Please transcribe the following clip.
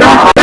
Oh,